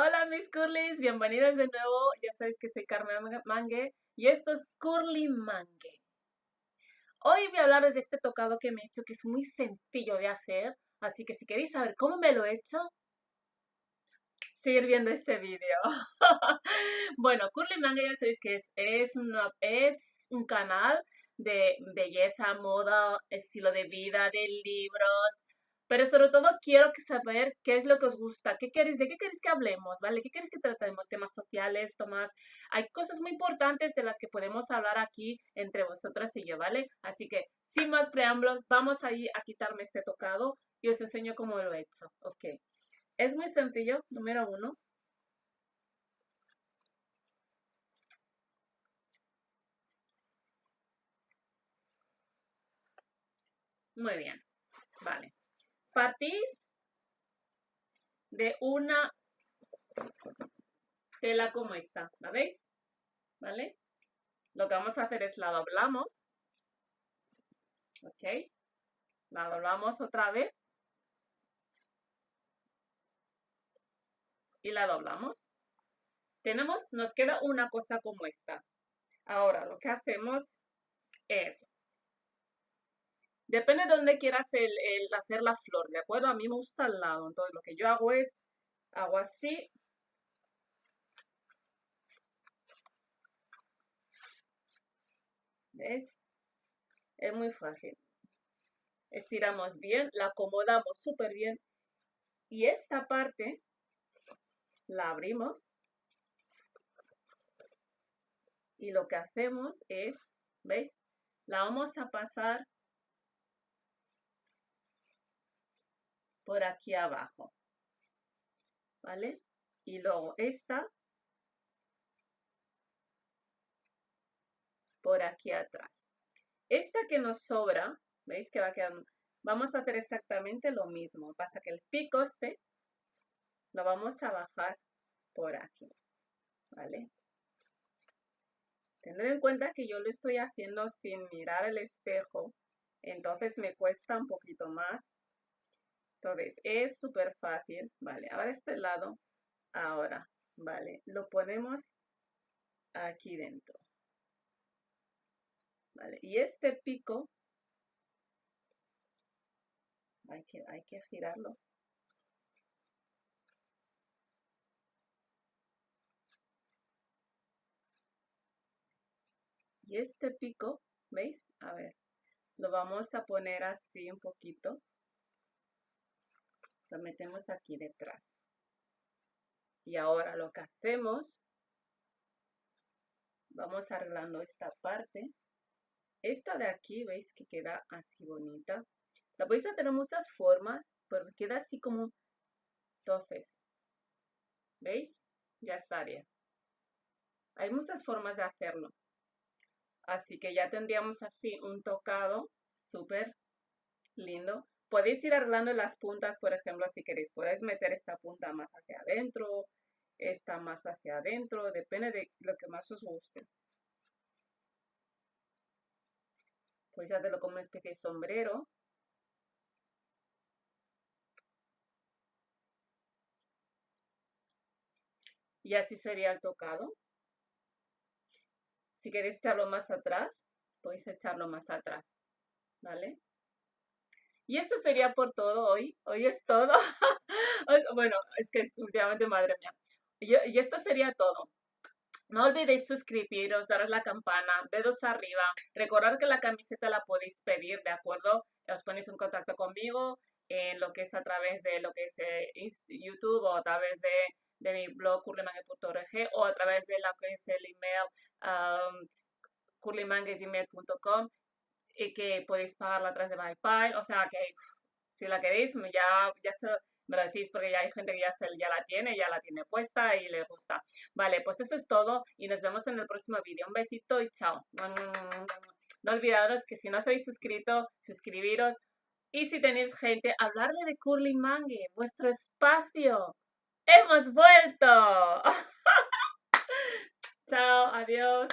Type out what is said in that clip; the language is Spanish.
Hola mis curlies, bienvenidos de nuevo. Ya sabéis que soy Carmen Mangue y esto es Curly Mangue. Hoy voy a hablaros de este tocado que me he hecho que es muy sencillo de hacer, así que si queréis saber cómo me lo he hecho, seguir viendo este vídeo. bueno, Curly Mangue ya sabéis que es, es un canal de belleza, moda, estilo de vida, de libros, pero sobre todo quiero saber qué es lo que os gusta, qué queréis, de qué queréis que hablemos, ¿vale? ¿Qué queréis que tratemos? Temas sociales, temas... Hay cosas muy importantes de las que podemos hablar aquí entre vosotras y yo, ¿vale? Así que, sin más preámbulos, vamos a a quitarme este tocado y os enseño cómo lo he hecho, ¿ok? Es muy sencillo, número uno. Muy bien, vale partís de una tela como esta, ¿la veis? ¿Vale? Lo que vamos a hacer es la doblamos, ¿ok? La doblamos otra vez y la doblamos. Tenemos, nos queda una cosa como esta. Ahora lo que hacemos es Depende de dónde quieras el, hacer la flor, ¿de acuerdo? A mí me gusta al lado, entonces lo que yo hago es, hago así. ¿Ves? Es muy fácil. Estiramos bien, la acomodamos súper bien. Y esta parte la abrimos. Y lo que hacemos es, ¿veis? La vamos a pasar por aquí abajo. ¿Vale? Y luego esta por aquí atrás. Esta que nos sobra, ¿veis que va quedando? Vamos a hacer exactamente lo mismo. Pasa que el pico este lo vamos a bajar por aquí. ¿Vale? Tendré en cuenta que yo lo estoy haciendo sin mirar el espejo, entonces me cuesta un poquito más entonces, es súper fácil. Vale, ahora este lado. Ahora, vale, lo ponemos aquí dentro. Vale, y este pico, hay que, hay que girarlo. Y este pico, ¿veis? A ver, lo vamos a poner así un poquito lo metemos aquí detrás. Y ahora lo que hacemos, vamos arreglando esta parte. Esta de aquí, ¿veis que queda así bonita? La podéis hacer de muchas formas, pero queda así como... Entonces, ¿veis? Ya estaría. Hay muchas formas de hacerlo. Así que ya tendríamos así un tocado súper lindo. Podéis ir arreglando las puntas, por ejemplo, si queréis. Podéis meter esta punta más hacia adentro, esta más hacia adentro, depende de lo que más os guste. Podéis hacerlo como una especie sombrero. Y así sería el tocado. Si queréis echarlo más atrás, podéis echarlo más atrás. ¿Vale? Y esto sería por todo hoy. Hoy es todo. bueno, es que últimamente, madre mía. Y, esto sería todo. No olvidéis suscribiros, daros la campana, dedos arriba. Recordad que la camiseta la podéis pedir, ¿de acuerdo? Os ponéis en contacto conmigo en lo que es a través de lo que es eh, YouTube o a través de, mi blog curlymangue.org o a través de lo que es el email um, y que podéis pagarla a de PayPal. O sea que si la queréis, ya, ya me lo decís porque ya hay gente que ya, se, ya la tiene, ya la tiene puesta y le gusta. Vale, pues eso es todo y nos vemos en el próximo vídeo. Un besito y chao. No olvidaros que si no os habéis suscrito, suscribiros. Y si tenéis gente, hablarle de Curly Mangue, vuestro espacio. ¡Hemos vuelto! chao, adiós.